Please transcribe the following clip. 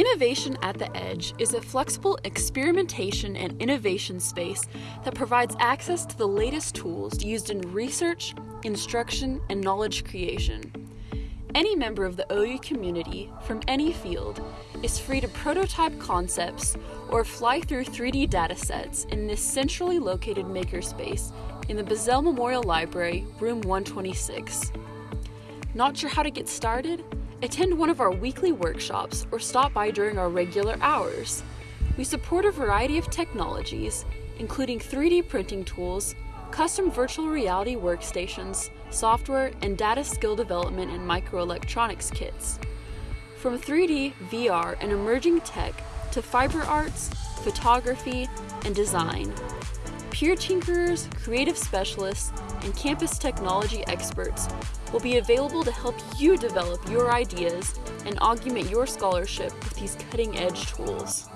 Innovation at the Edge is a flexible experimentation and innovation space that provides access to the latest tools used in research, instruction, and knowledge creation. Any member of the OU community from any field is free to prototype concepts or fly through 3D datasets in this centrally located makerspace in the Bizzell Memorial Library, room 126. Not sure how to get started? Attend one of our weekly workshops or stop by during our regular hours. We support a variety of technologies, including 3D printing tools, custom virtual reality workstations, software, and data skill development and microelectronics kits. From 3D, VR, and emerging tech to fiber arts, photography, and design, peer tinkerers, creative specialists, and campus technology experts will be available to help you develop your ideas and augment your scholarship with these cutting edge tools.